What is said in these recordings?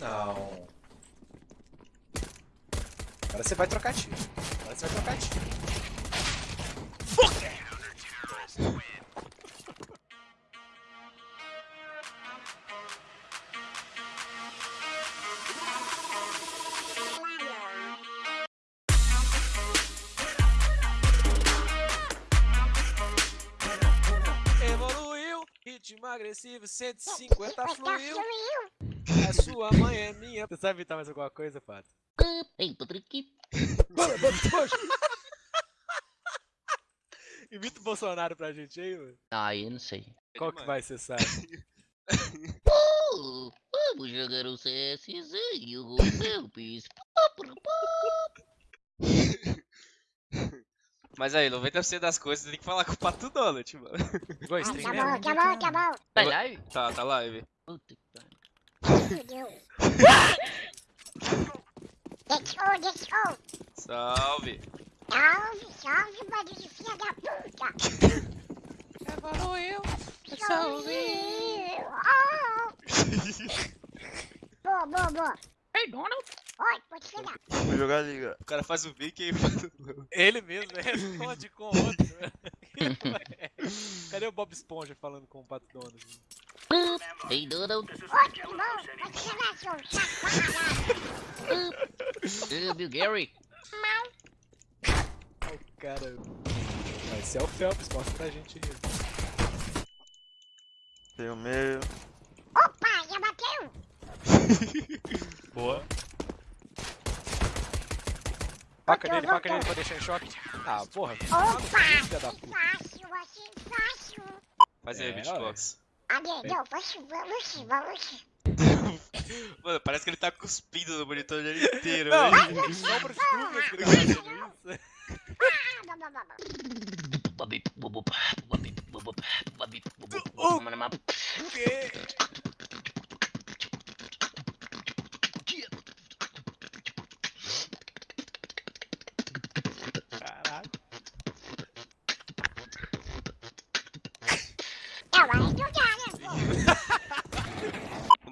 Não. Agora você vai trocar tiro. Agora você vai trocar tiro. Evoluiu, ritmo agressivo, 150 fluiu. A sua mãe é minha. Você sabe imitar mais alguma coisa, Pato? Ei, Patrick. Imita o Bolsonaro pra gente aí, mano. Ah, eu não sei. Qual que vai, você sabe? Oh, vamos jogar o CSzinho com meu bis. Mas aí, 90% das coisas você tem que falar com o Pato Donald, mano. Igual stream Tá bom, tá bom, tá bom. Vai live? Tá, tá live. Puta que pariu. Let's go, let's go. Salve. Salve, salve, barulho de filha da puta. Evoluiu. Salve. Oh. Boa, boa, boa. Ei, Donald. Oi, pode chegar. Vou jogar liga. O cara faz o Vic e. Ele mesmo responde com outro. Cadê o Bob Esponja falando com o Pato Donald? Seu safado. Ei, Bill Gary. Ó, o cara. Vai ser o Phelps, mostra pra gente aí. Tem o meio. Opa, já bateu. Boa. Faca Voltou, nele, faca voltou. nele pra deixar em choque. Ah, porra. Opa, que fácil, assim, fácil. Faz aí, É, beatbox. Cadê? Não, vamos, vamos, vamos. Mano, parece que ele tá cuspindo no monitor dele inteiro, Não, que ele tá fazendo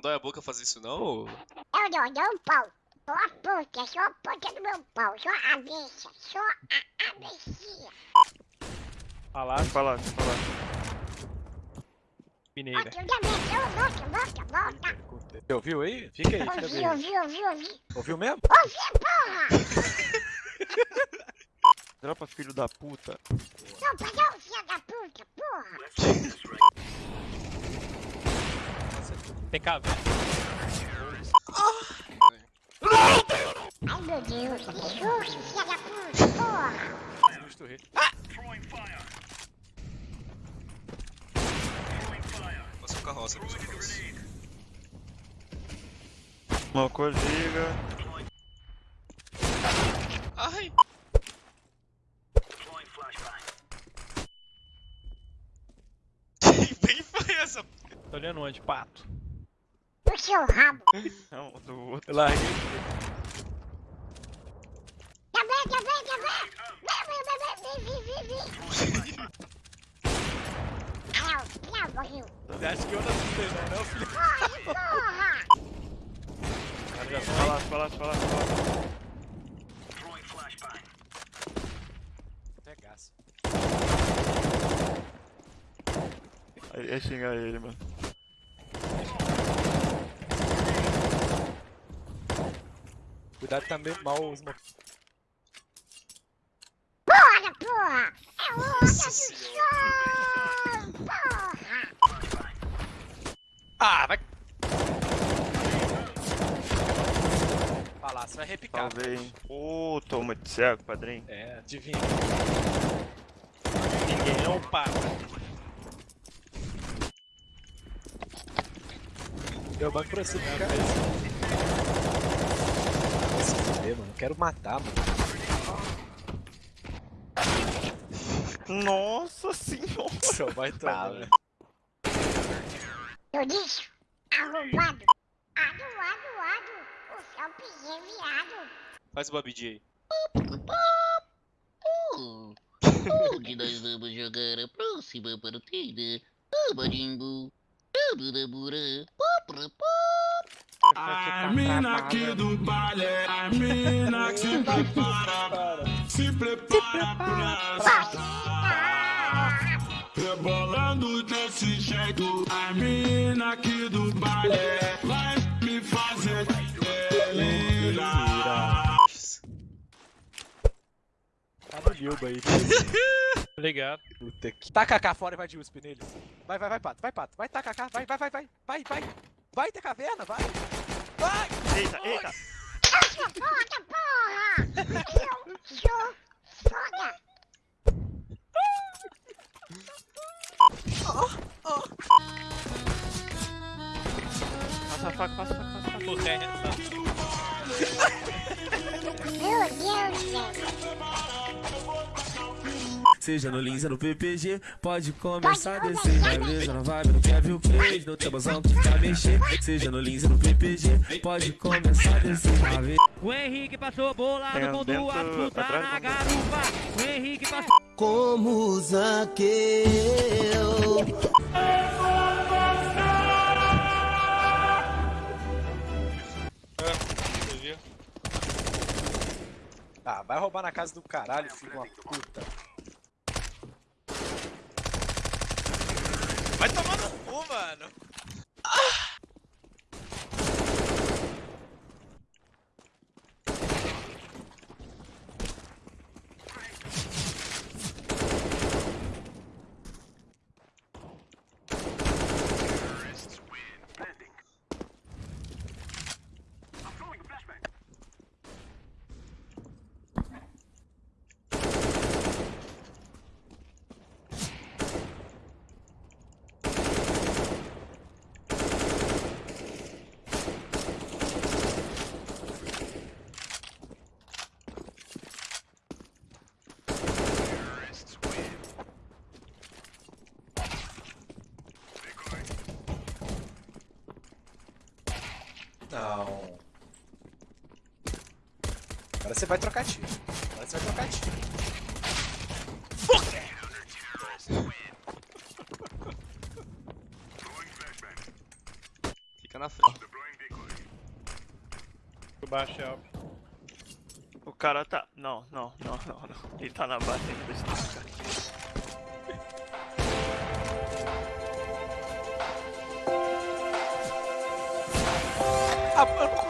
dói a boca fazer isso, não? Eu não dou um pau. Só a ponta, só a ponta do meu pau. Só a cabeça, só a Vem falar, vem falar. Mineira. Volta, volta, volta. Você ouviu aí? Fica aí, fica Ouvi, bem. ouvi, ouvi, ouvi. Ouviu mesmo? Ouvi, porra! Dropa filho da puta. Não, perdão, filha da puta, porra! Tem caverna. Ai, meu Deus, que susto, filha da puta, porra! Justo rei. Passa o carroça, passa o carroça. Mocou liga. Ai! Quem foi essa? Tô olhando onde? Pato. O seu rabo. Um do outro. Eu. Tá bem, tá bem, tá bem! Vem, vem, vem, vem, vem, vem, vem! Ah, não, não, morreu. Você acha que eu não assustei não, não, filho? Corre, porra! Já Fala, fala, fala, fala. Regaço. Aí ia xingar ele, mano. Cuidado também mal os mo- Bora, porra! É onda do sol! Porra! Ah, vai. Você vai repicar. Salvei, hein. Ô, tô muito cego, padrinho. É, adivinha. Ninguém é um pata. Eu banco pra você, cara. Vai se fuder, mano. Eu quero matar, mano. Nossa senhora. Só vai tomar. Fala. Eu disse, arrombado. Ado, ado, ado. O céu pisei virado. Faz o Babidi aí. Onde nós vamos jogar a próxima partida? Abarimbo. Abudabura. Pá, pá, pá. A mina aqui do baile é a mina que se prepara, se prepara pra sacar. Rebolando desse jeito, a mina aqui do baile vai me fazer delirar. Tá no Nilba aí. Ligado. Puta que... Taca AK fora e vai de USP neles. Vai, vai, vai, Pato. Vai, Pato. Vai, taca AK. Vai, vai, vai, vai. Vai, vai. Vai ter caverna, vai. Vai! Eita, eita. Foda, porra! Eu sou foda! Passa a faca, passa a faca, passa Seja no Lins ou no PPG, pode começar a descer. começar a Vai ver, na vibe, no Kevin o Cage, no teu bozão que tá mexer. Seja no Lins ou no PPG, pode começar a descer. Vai ver. O Henrique passou com dentro, duas putas atrás, na garupa. O Henrique passou. Como Zaqueu. Você viu? Ah, vai roubar na casa do caralho, filho de uma puta. Vai tomar no cu, mano. Não. Agora você vai trocar tiro. Agora você vai trocar tiro. Fica na frente. O baixo óbvio. O cara tá. Não, não, não, não, não. Ele tá na base ainda. Ah, eu não